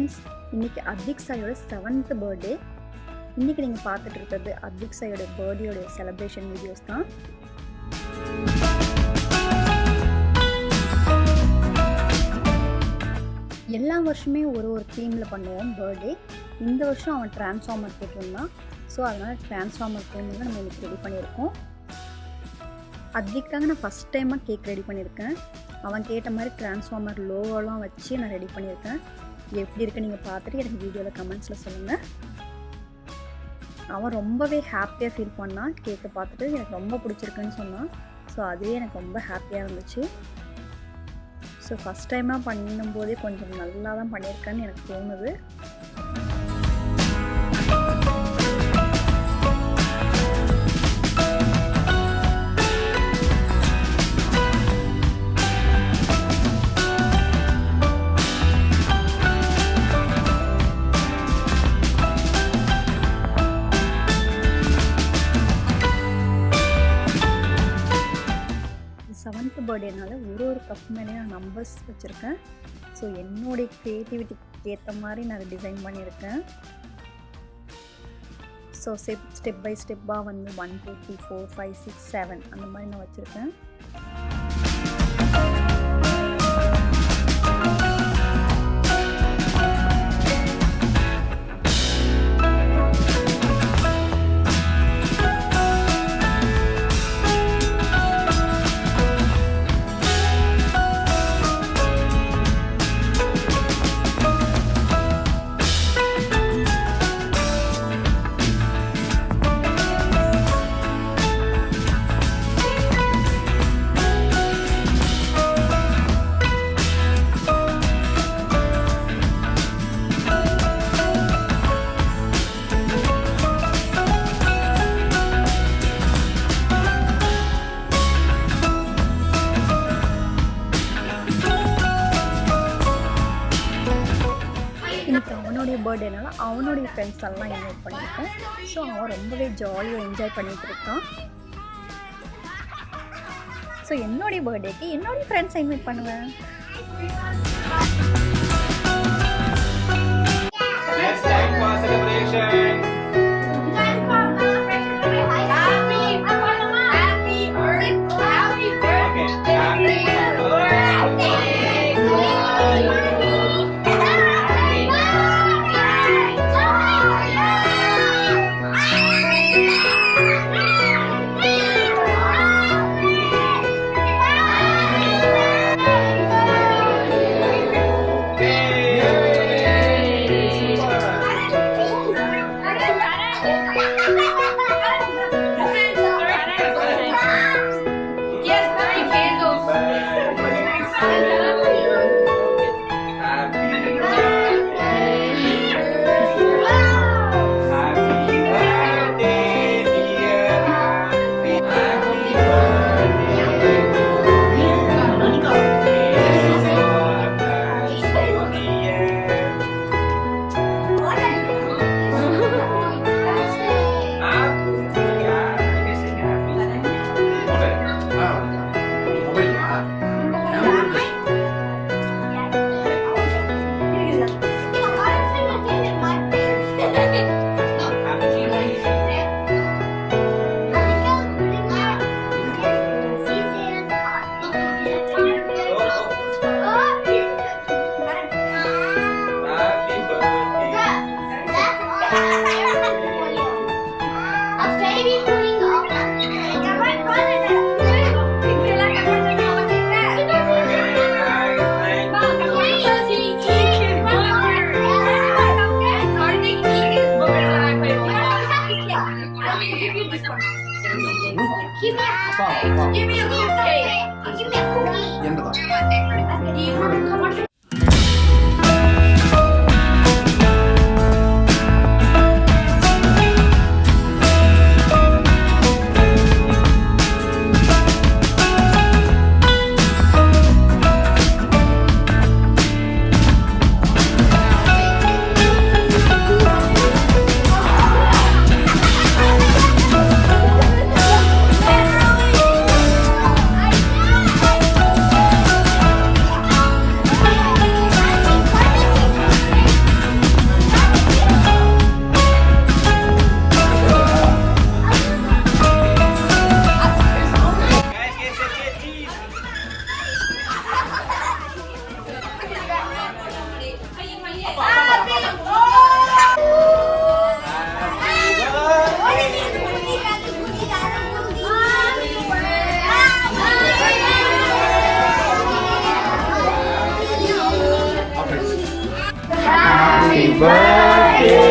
Friends இன்றைக்கி Advik சாயோட seventh birthday இன்றைக்கி நீங்கள் பார்த்துட்டு இருக்கிறது அத்விக் சாயோட பர்த்டேயோட செலப்ரேஷன் வீடியோஸ் தான். எல்லா வருஷமே ஒரு ஒரு தீமில் பண்ணுவோம் பர்த்டே இந்த வருஷம் அவன் டிரான்ஸ்ஃபார்மர் கேட்டிருந்தான் ஸோ அதனால் டிரான்ஸ்ஃபார்மர் தான் நம்ம இன்னைக்கு ரெடி பண்ணியிருக்கோம். அதுக்காக நான் ஃபஸ்ட் டைமாக கேக் ரெடி பண்ணியிருக்கேன். அவன் கேட்ட மாதிரி டிரான்ஸ்ஃபார்மர் லோவெல்லாம் வச்சு நான் ரெடி பண்ணியிருக்கேன். எப்படி இருக்குன்னு நீங்கள் பார்த்துட்டு எனக்கு வீடியோவில் கமெண்ட்ஸில் சொல்லுங்கள் அவன் ரொம்பவே ஹாப்பியாக ஃபீல் பண்ணான் கேக்கை பார்த்துட்டு எனக்கு ரொம்ப பிடிச்சிருக்குன்னு சொன்னான். ஸோ அதுவே எனக்கு ரொம்ப ஹாப்பியாக இருந்துச்சு. ஸோ ஃபஸ்ட் டைமாக பண்ணும்போதே கொஞ்சம் நல்லா தான் பண்ணியிருக்கேன்னு எனக்கு தோணுது. பர்த்டேனால ஒரு ஒரு கப் மேலே நான் நம்பர்ஸ் வச்சுருக்கேன். ஸோ என்னுடைய க்ரியேட்டிவிட்டிக்கு ஏற்ற மாதிரி நான் டிசைன் பண்ணியிருக்கேன். ஸோ ஸ்டெப் ஸ்டெப் பை ஸ்டெப்பாக வந்து one two three four five six seven அந்த மாதிரி நான் வச்சுருக்கேன். அவனுடைய பர்த்டேனால அவனுடைய ஃப்ரெண்ட்ஸ் எல்லாம் இன்வைட் பண்ணியிருக்கேன் ஸோ அவன் ரொம்பவே ஜாலியாக என்ஜாய் பண்ணிகிட்டு இருக்கான். ஸோ என்னுடைய பர்த்டேக்கு என்னுடைய ஃப்ரெண்ட்ஸை இன்வைட் பண்ணுவேன். Next time for celebration. give me this one. Give me a cupcake. Give me a cupcake. Give me a cookie. Do you want a commercial? baby